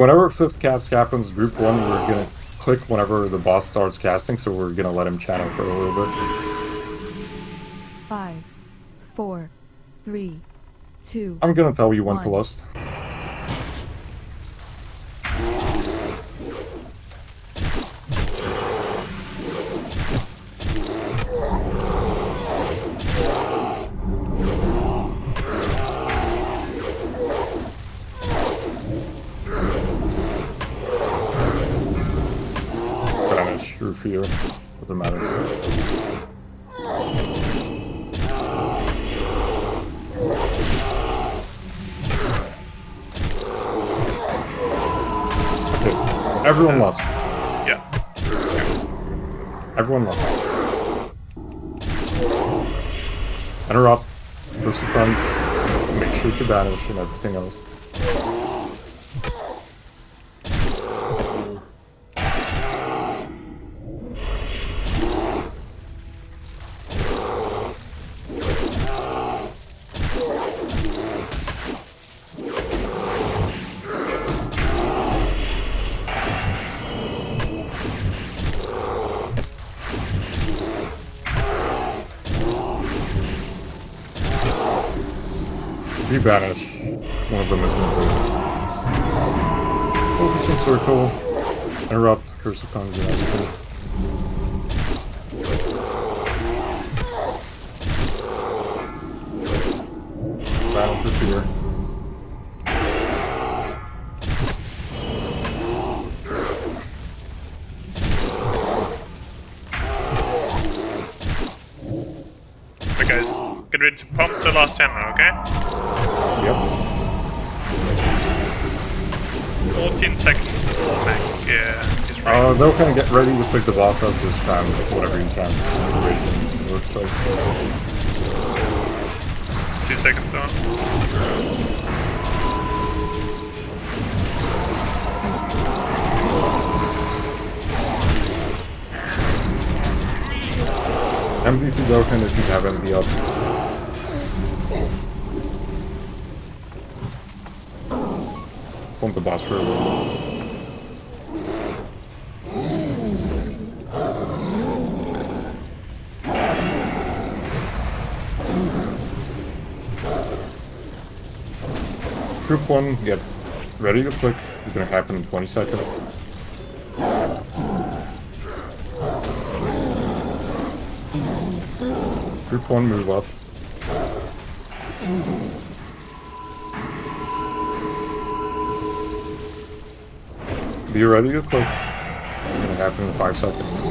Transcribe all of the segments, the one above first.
Whenever fifth cast happens, group one, we're gonna click whenever the boss starts casting, so we're gonna let him channel for a little bit. Five, four, three, two. I'm gonna tell you when to lust. Vanish, Rufio, doesn't matter. Okay, everyone lost. Yeah. Everyone lost. Interrupt. First times. Make sure to banish and everything else. You banish. One of them is moving. Focus in circle. Interrupt. Curse of tongues everything. Battle for. Ready to pump the last hammer, okay? Yep. 14 seconds Mac uh, is ready. Uh, they'll kind of get ready to pick the boss up this time, whatever you can. Situation looks like. Two seconds down. MDT broken if you have MD up. Boss for a little. Group 1, get ready to click. It's gonna happen in 20 seconds. Group 1, move up. Be ready to click. It's gonna happen in 5 seconds.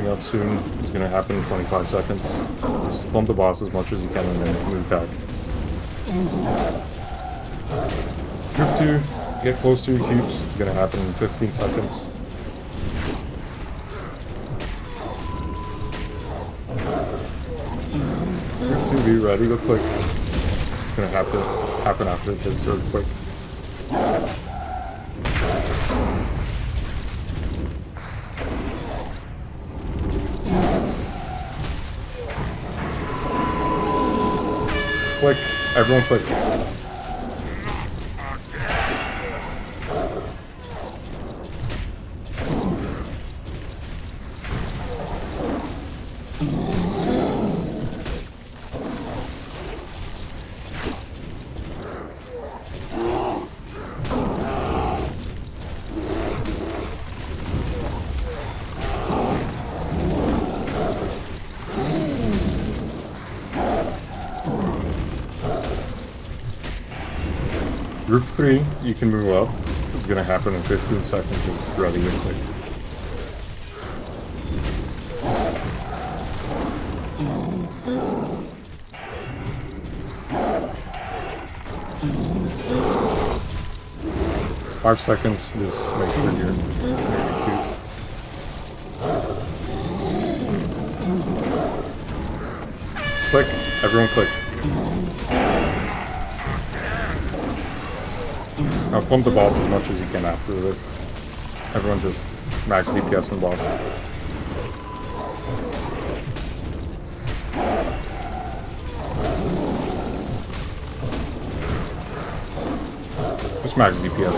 Moving up soon. It's gonna happen in 25 seconds. Just bump the boss as much as you can and then move back. Group 2, get close to your cubes. It's gonna happen in 15 seconds. Group 2, be ready to quick. It's gonna have to happen after this earthquake. Click. Everyone click. Group 3, you can move up. It's gonna happen in 15 seconds. Ready and click. Five seconds, just make sure you're, you're cute. Click, everyone click. Now pump the boss as much as you can after this. Everyone just max DPS the boss. Just max DPS.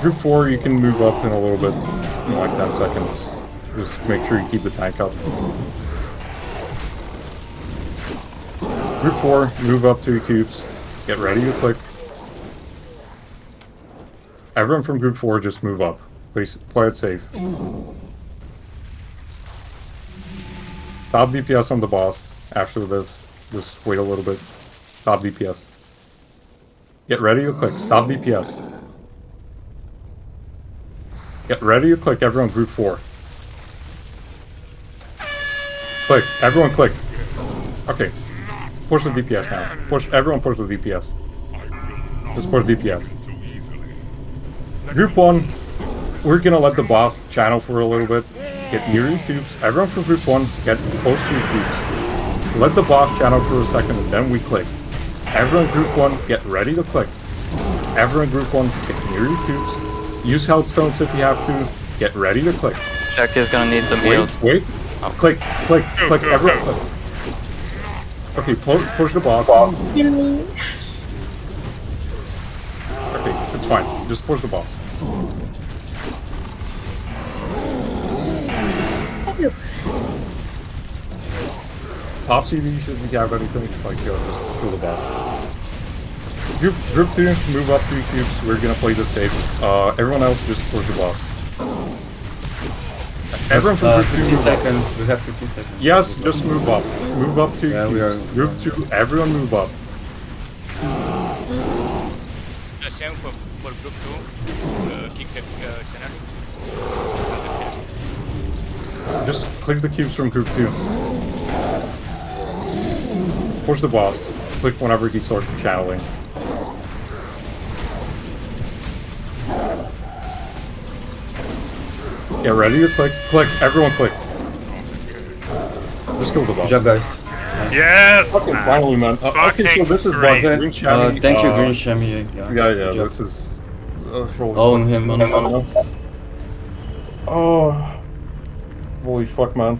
Group 4, you can move up in a little bit, in like 10 seconds. Just make sure you keep the tank up. Group 4, move up to your cubes. Get ready to click. Everyone from Group 4, just move up. Please play it safe. Stop DPS on the boss after this. Just wait a little bit. Stop DPS. Get ready to click. Stop DPS. Get ready to click everyone group 4. Click. Everyone click. Okay. Push the DPS now. Push everyone push the DPS. Just push DPS. Group 1, we're gonna let the boss channel for a little bit. Get near your cubes. Everyone from group 1, get close to your cubes. Let the boss channel for a second and then we click. Everyone group 1, get ready to click. Everyone group 1, get near your cubes. Use health stones if you have to. Get ready to click. Check is gonna need some Wait, heals. wait. Oh. Click, click, click, everyone click. Okay, push, push the boss. Okay, it's fine. Just push the boss. Top CVs if you have anything, like, uh, just kill the boss. Group, group 2, move up two cubes. We're gonna play this safe. Uh, everyone else just push the boss. Everyone from Uh, group 15 move seconds. We have 15 seconds. Yes, just move up. Move up to Yeah, we are- Group 2, everyone move up. The same for, for group 2, uh, keep the uh, channel. Just click the cubes from group 2. Push the boss. Click whenever he starts channeling. Get ready to click. Click. Everyone click. Just kill the boss. Good job, guys. Yes! Okay, man. finally, man. Uh, okay, so this is great. what Green Uh, thank you, uh, Green Shami. Yeah, Yeah, yeah, this is... Uh, holy Own fuck. him. Oh, holy fuck, man.